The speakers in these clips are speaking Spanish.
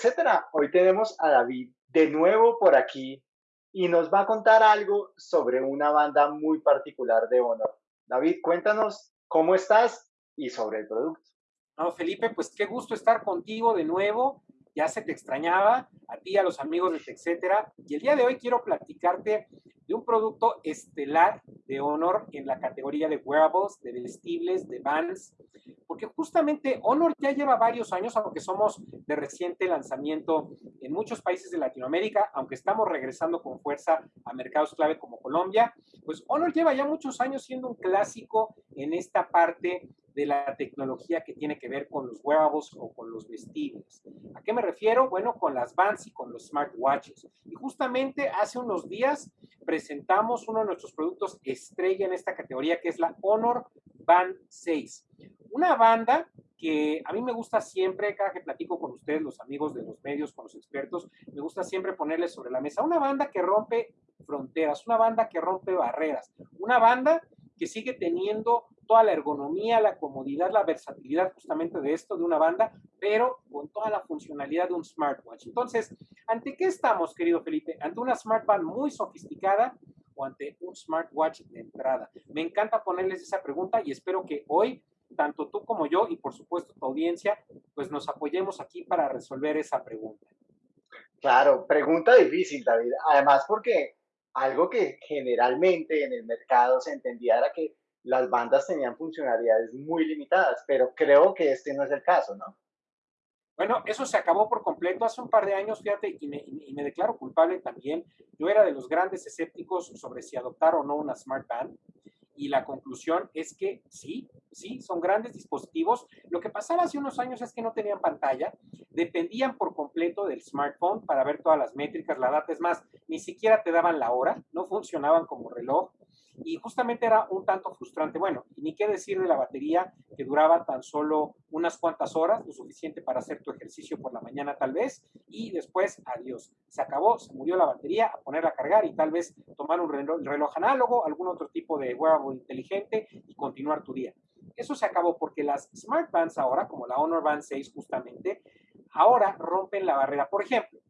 etcétera. Hoy tenemos a David de nuevo por aquí y nos va a contar algo sobre una banda muy particular de Honor. David, cuéntanos cómo estás y sobre el producto. No, Felipe, pues qué gusto estar contigo de nuevo. Ya se te extrañaba, a ti, a los amigos de etcétera. Y el día de hoy quiero platicarte de un producto estelar de Honor en la categoría de wearables, de vestibles, de bands, porque justamente Honor ya lleva varios años, aunque somos de reciente lanzamiento en muchos países de Latinoamérica, aunque estamos regresando con fuerza a mercados clave como Colombia, pues Honor lleva ya muchos años siendo un clásico en esta parte de la tecnología que tiene que ver con los wearables o con los vestibles. ¿A qué me refiero? Bueno, con las bands y con los smartwatches. Y justamente hace unos días presentamos uno de nuestros productos estrella en esta categoría, que es la Honor Band 6. Una banda que a mí me gusta siempre, cada que platico con ustedes, los amigos de los medios, con los expertos, me gusta siempre ponerles sobre la mesa una banda que rompe fronteras, una banda que rompe barreras, una banda que sigue teniendo toda la ergonomía, la comodidad, la versatilidad justamente de esto, de una banda, pero con toda la funcionalidad de un smartwatch. Entonces, ¿ante qué estamos, querido Felipe? ¿Ante una smartband muy sofisticada o ante un smartwatch de entrada? Me encanta ponerles esa pregunta y espero que hoy tanto tú como yo y por supuesto tu audiencia, pues nos apoyemos aquí para resolver esa pregunta. Claro, pregunta difícil, David. Además, porque algo que generalmente en el mercado se entendía era que las bandas tenían funcionalidades muy limitadas, pero creo que este no es el caso, ¿no? Bueno, eso se acabó por completo hace un par de años, fíjate, y me, declaro culpable también. Yo era de los grandes escépticos sobre si adoptar o no una Smart Band, y la conclusión es que sí, sí, son grandes dispositivos. Lo que pasaba hace unos años es que no tenían pantalla, dependían por completo del smartphone para ver todas las métricas, la data, es más, ni siquiera te daban la hora, no funcionaban como reloj y justamente era un tanto frustrante. Bueno, y ni qué decir de la batería que duraba tan solo unas cuantas horas, lo suficiente para hacer tu ejercicio por la mañana tal vez, y después adiós. Se acabó, se murió la batería, a ponerla a cargar y tal vez tomar un reloj, análogo, algún otro tipo de wearable inteligente y continuar tu día. Eso se acabó porque las smart bands ahora, como la Honor Band 6 justamente, ahora rompen la barrera. Por ejemplo,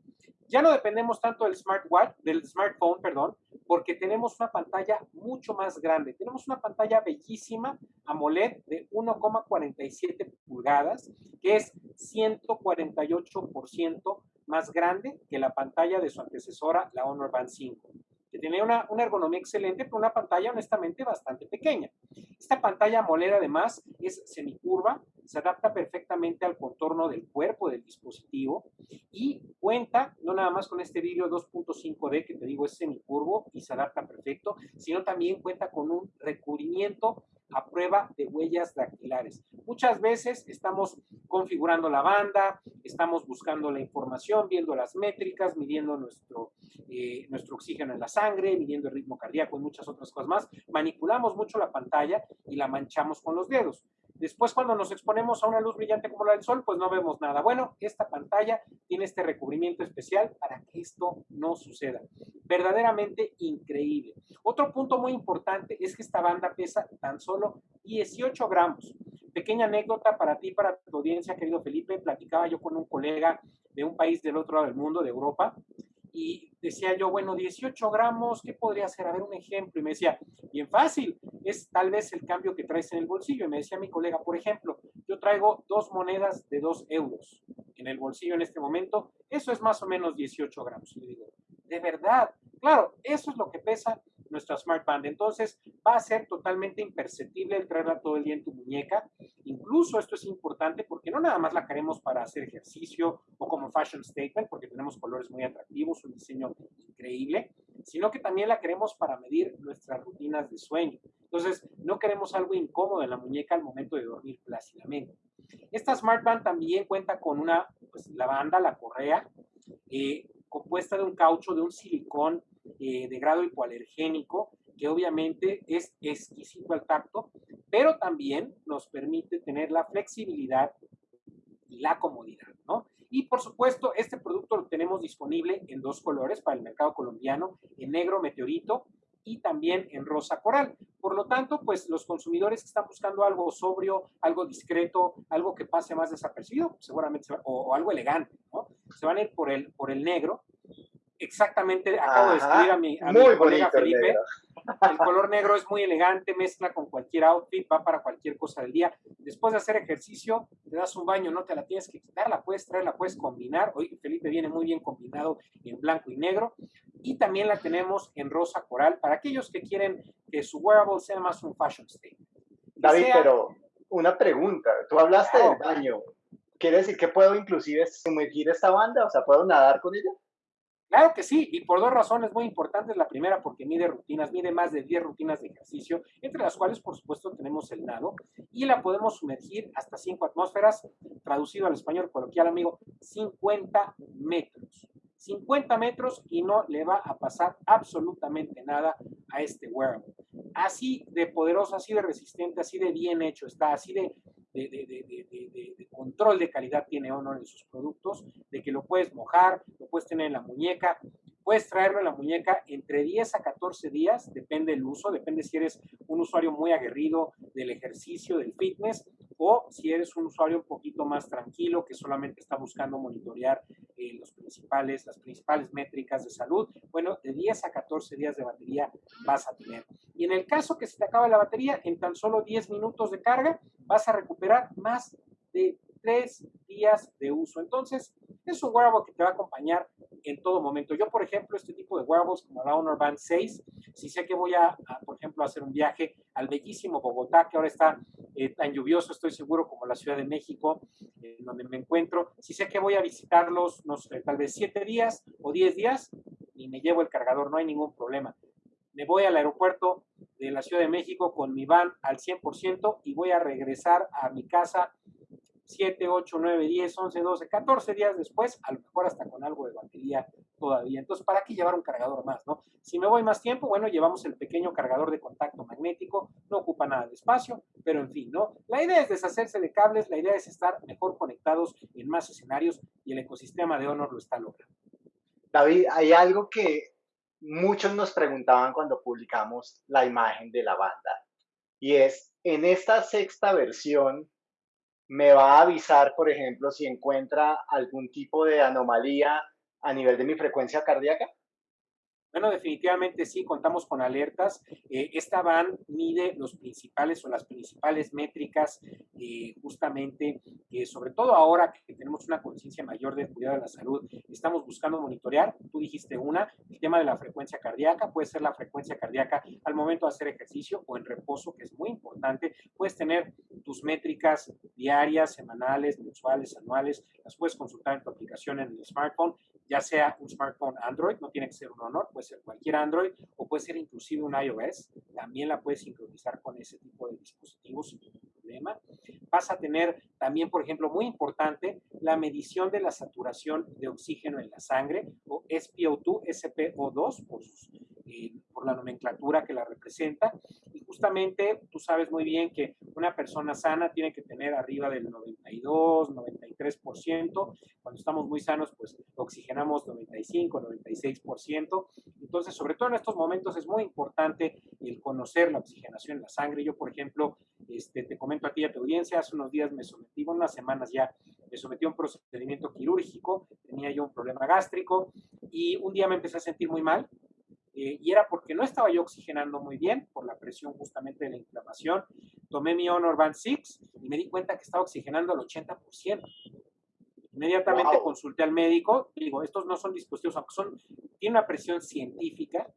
ya no dependemos tanto del smartwatch, del smartphone, perdón, porque tenemos una pantalla mucho más grande. Tenemos una pantalla bellísima AMOLED de 1,47 pulgadas, que es 148% más grande que la pantalla de su antecesora, la Honor Band 5 que tiene una, una, ergonomía excelente, pero una pantalla honestamente bastante pequeña. Esta pantalla AMOLED además es semicurva, se adapta perfectamente al contorno del cuerpo del dispositivo y cuenta no nada más con este vídeo 2.5D que te digo es semicurvo y se adapta perfecto, sino también cuenta con un recubrimiento a prueba de huellas dactilares. Muchas veces estamos configurando la banda, estamos buscando la información, viendo las métricas, midiendo nuestro, eh, nuestro oxígeno en la sangre, midiendo el ritmo cardíaco y muchas otras cosas más. Manipulamos mucho la pantalla y la manchamos con los dedos. Después, cuando nos exponemos a una luz brillante como la del sol, pues no vemos nada. Bueno, esta pantalla tiene este recubrimiento especial para que esto no suceda. Verdaderamente increíble. Otro punto muy importante es que esta banda pesa tan solo 18 gramos. Pequeña anécdota para ti, para tu audiencia, querido Felipe. Platicaba yo con un colega de un país del otro lado del mundo, de Europa, y decía yo, bueno, 18 gramos, ¿qué podría ser? A ver un ejemplo. Y me decía, bien fácil, es tal vez el cambio que traes en el bolsillo. Y me decía mi colega, por ejemplo, yo traigo dos monedas de dos euros en el bolsillo en este momento, eso es más o menos 18 gramos. Y le digo, de verdad, claro, eso es lo que pesa nuestra Smart Band. Entonces va a ser totalmente imperceptible el traerla todo el día en tu muñeca. Incluso esto es importante porque no nada más la queremos para hacer ejercicio o como fashion statement, porque tenemos colores muy atractivos, un diseño increíble, sino que también la queremos para medir nuestras rutinas de sueño. Entonces, no queremos algo incómodo en la muñeca al momento de dormir plácidamente. Esta Smart Band también cuenta con una, pues la banda, la correa, eh, compuesta de un caucho, de un silicón eh, de grado hipoalergénico, que obviamente es exquisito al tacto, pero también nos permite tener la flexibilidad y la comodidad, ¿no? Y por supuesto, este producto lo tenemos disponible en dos colores para el mercado colombiano, en negro meteorito y también en rosa coral. Por lo tanto, pues los consumidores que están buscando algo sobrio, algo discreto, algo que pase más desapercibido, seguramente, o, o algo elegante, ¿no? se van a ir por el, por el negro. Exactamente, acabo de escribir a mi, a mi colega Felipe. El color negro es muy elegante, mezcla con cualquier outfit, va para cualquier cosa del día. Después de hacer ejercicio, te das un baño, no te la tienes que quitar, la puedes traer, la puedes combinar. Hoy Felipe viene muy bien combinado en blanco y negro. Y también la tenemos en rosa coral para aquellos que quieren que su wearable sea más un fashion statement. David, pero una pregunta. Tú hablaste del baño. ¿Quiere decir que puedo inclusive sumergir esta banda? O sea, ¿puedo nadar con ella? Claro que sí, y por dos razones muy importantes. La primera, porque mide rutinas, mide más de 10 rutinas de ejercicio, entre las cuales, por supuesto, tenemos el nado, y la podemos sumergir hasta 5 atmósferas, traducido al español coloquial, amigo, 50 metros. 50 metros y no le va a pasar absolutamente nada a este wearable. Así de poderoso, así de resistente, así de bien hecho está, así de, control de calidad tiene Honor en sus productos, de que lo puedes mojar, lo puedes tener en la muñeca, puedes traerlo en la muñeca entre 10 a 14 días, depende del uso, depende si eres un usuario muy aguerrido del ejercicio, del fitness, o si eres un usuario un poquito más tranquilo que solamente está buscando monitorear eh, los principales, las principales métricas de salud, bueno, de 10 a 14 días de batería vas a tener. Y en el caso que se te acabe la batería, en tan solo 10 minutos de carga, vas a recuperar más de 3 días de uso. Entonces, es un wearable que te va a acompañar en todo momento. Yo, por ejemplo, este tipo de wearables como la Honor Band 6, si sé que voy a, por ejemplo, hacer un viaje al bellísimo Bogotá, que ahora está eh, tan lluvioso, estoy seguro, como la Ciudad de México, en donde me encuentro, si sé que voy a visitarlos, no sé, tal vez 7 días o 10 días, y me llevo el cargador, no hay ningún problema. Me voy al aeropuerto de la Ciudad de México con mi van al 100% y voy a regresar a mi casa 7, 8, 9, 10, 11, 12, 14 días después, a lo mejor hasta con algo de batería todavía. Entonces, ¿para qué llevar un cargador más, no? Si me voy más tiempo, bueno, llevamos el pequeño cargador de contacto magnético, no ocupa nada de espacio, pero en fin, ¿no? La idea es deshacerse de cables, la idea es estar mejor conectados en más escenarios y el ecosistema de Honor lo está logrando. David, hay algo que muchos nos preguntaban cuando publicamos la imagen de la banda y es, en esta sexta versión, me va a avisar, por ejemplo, si encuentra algún tipo de anomalía a nivel de mi frecuencia cardíaca? Bueno, definitivamente sí, contamos con alertas. Eh, esta van mide los principales o las principales métricas, eh, justamente, que sobre todo ahora que tenemos una conciencia mayor del cuidado de la salud, estamos buscando monitorear. Tú dijiste una, el tema de la frecuencia cardíaca, puede ser la frecuencia cardíaca al momento de hacer ejercicio o en reposo, que es muy importante. Puedes tener tus métricas diarias, semanales, mensuales, anuales, las puedes consultar en tu aplicación en el smartphone, ya sea un smartphone Android, no tiene que ser un Honor, puede ser cualquier Android o puede ser inclusive un iOS, también la puedes sincronizar con ese tipo de dispositivos sin problema. Vas a tener también, por ejemplo, muy importante, la medición de la saturación de oxígeno en la sangre o SPO2, SPO2 por sus por la nomenclatura que la representa. Y justamente tú sabes muy bien que una persona sana tiene que tener arriba del 92, 93%. Cuando estamos muy sanos, pues oxigenamos 95, 96%. Entonces, sobre todo en estos momentos es muy importante el conocer la oxigenación en la sangre. Yo, por ejemplo, este, te comento a ti y a tu audiencia, hace unos días me sometí, unas semanas ya, me sometí a un procedimiento quirúrgico, tenía yo un problema gástrico y un día me empecé a sentir muy mal, eh, y era porque no estaba yo oxigenando muy bien por la presión justamente de la inflamación. Tomé mi Honor Band 6 y me di cuenta que estaba oxigenando al 80%. Inmediatamente consulté al médico, digo, estos no son dispositivos, aunque son, tienen una presión científica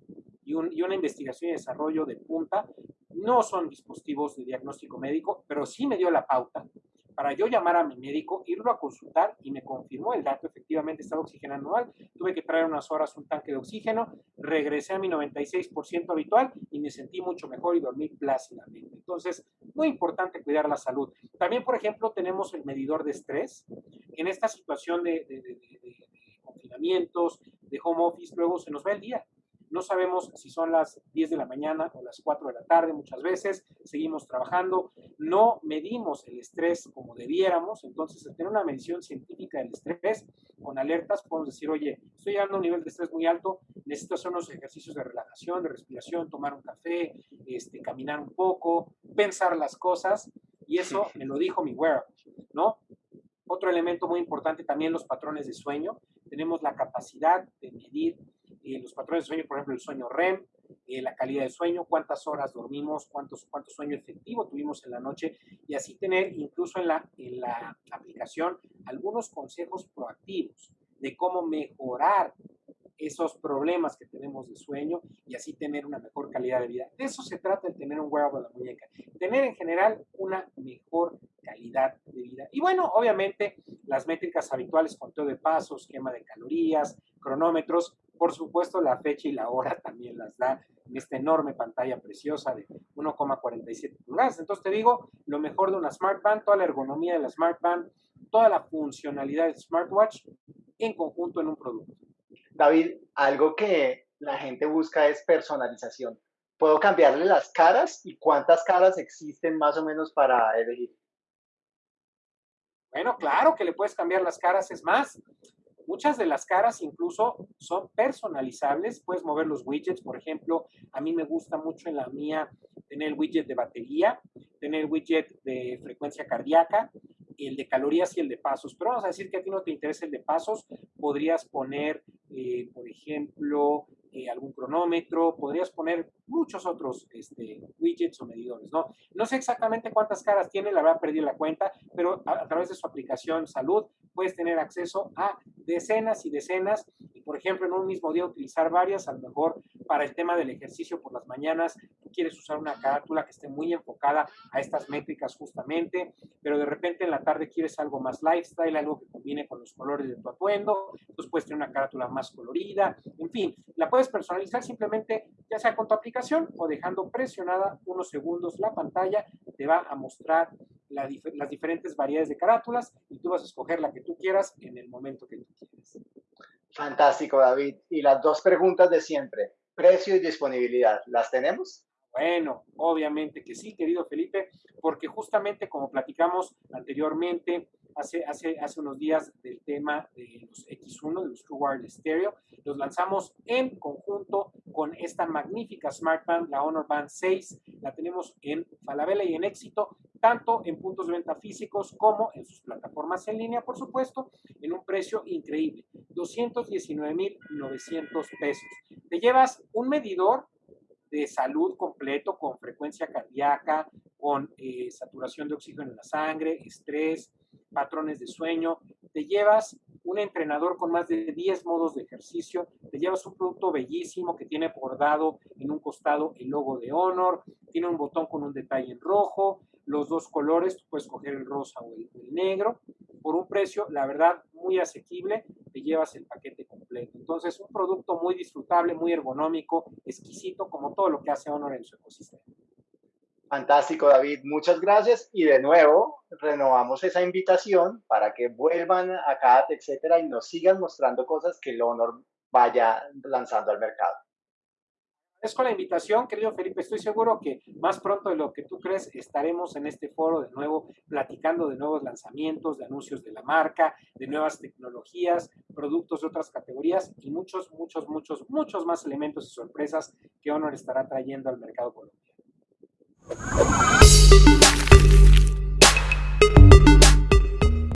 y, y una investigación y desarrollo de punta, no son dispositivos de diagnóstico médico, pero sí me dio la pauta para yo llamar a mi médico, irlo a consultar y me confirmó el dato, efectivamente estaba oxigenando mal, tuve que traer unas horas un tanque de oxígeno, regresé a mi 96% habitual y me sentí mucho mejor y dormí plácidamente. Entonces, muy importante cuidar la salud. También, por ejemplo, tenemos el medidor de estrés. En esta situación de, de confinamientos, de home office, luego se nos va el día. No sabemos si son las 10 de la mañana o las 4 de la tarde muchas veces, seguimos trabajando, no medimos el estrés como debiéramos, entonces al tener una medición científica del estrés con alertas podemos decir, oye, estoy llegando a un nivel de estrés muy alto, necesito hacer unos ejercicios de relajación, de respiración, tomar un café, este, caminar un poco, pensar las cosas, y eso me lo dijo mi wearable, ¿no? Otro elemento muy importante también los patrones de sueño. Tenemos la capacidad de medir eh, los patrones de sueño, por ejemplo, el sueño REM, eh, la calidad de sueño, cuántas horas dormimos, cuántos, cuánto sueño efectivo tuvimos en la noche y así tener incluso en la, en la aplicación algunos consejos proactivos de cómo mejorar esos problemas que tenemos de sueño y así tener una mejor calidad de vida. De eso se trata el tener un wearable de la muñeca, tener en general una mejor calidad de vida. Y bueno, obviamente las métricas habituales, conteo de pasos, quema de calorías, cronómetros, por supuesto la fecha y la hora también las da en esta enorme pantalla preciosa de 1,47 pulgadas. Entonces te digo, lo mejor de una smartband, toda la ergonomía de la smartband, toda la funcionalidad del smartwatch en conjunto en un producto. David, algo que la gente busca es personalización. ¿Puedo cambiarle las caras y cuántas caras existen más o menos para elegir? Bueno, claro que le puedes cambiar las caras, es más, muchas de las caras incluso son personalizables, puedes mover los widgets, por ejemplo, a mí me gusta mucho en la mía tener el widget de batería, tener el widget de frecuencia cardíaca, el de calorías y el de pasos, pero vamos a decir que a ti no te interesa el de pasos, podrías poner, eh, por ejemplo, eh, algún cronómetro, podrías poner muchos otros este, widgets o medidores, ¿no? No sé exactamente cuántas caras tiene, la verdad perdí la cuenta, pero a, través de su aplicación Salud puedes tener acceso a decenas y decenas por ejemplo, en un mismo día utilizar varias, a lo mejor para el tema del ejercicio por las mañanas, quieres usar una carátula que esté muy enfocada a estas métricas justamente, pero de repente en la tarde quieres algo más lifestyle, algo que combine con los colores de tu atuendo, entonces puedes tener una carátula más colorida, en fin, la puedes personalizar simplemente ya sea con tu aplicación o dejando presionada unos segundos la pantalla, te va a mostrar las diferentes variedades de carátulas y tú vas a escoger la que tú quieras en el momento que tú quieras. Fantástico, David. Y las dos preguntas de siempre, precio y disponibilidad, ¿las tenemos? Bueno, obviamente que sí, querido Felipe, porque justamente como platicamos anteriormente, hace, hace, hace unos días del tema de los X1, de los True Wireless Stereo, los lanzamos en conjunto con esta magnífica Smart Band, la Honor Band 6. La tenemos en Falabella y en éxito, tanto en puntos de venta físicos como en sus plataformas en línea, por supuesto, en un precio increíble, 219,900 pesos. Te llevas un medidor de salud completo con frecuencia cardíaca, con eh, saturación de oxígeno en la sangre, estrés, patrones de sueño, te llevas un entrenador con más de 10 modos de ejercicio, te llevas un producto bellísimo que tiene bordado en un costado el logo de Honor, tiene un botón con un detalle en rojo, los dos colores, tú puedes coger el rosa o el, negro, por un precio, la verdad, muy asequible, te llevas el paquete completo. Entonces, un producto muy disfrutable, muy ergonómico, exquisito, como todo lo que hace Honor en su ecosistema. Fantástico, David. Muchas gracias. Y de nuevo, renovamos esa invitación para que vuelvan a CAT, etcétera, y nos sigan mostrando cosas que el Honor vaya lanzando al mercado. Es con la invitación, querido Felipe. Estoy seguro que más pronto de lo que tú crees estaremos en este foro de nuevo platicando de nuevos lanzamientos, de anuncios de la marca, de nuevas tecnologías, productos de otras categorías y muchos, muchos, muchos, muchos más elementos y sorpresas que Honor estará trayendo al mercado colombiano. Thank you.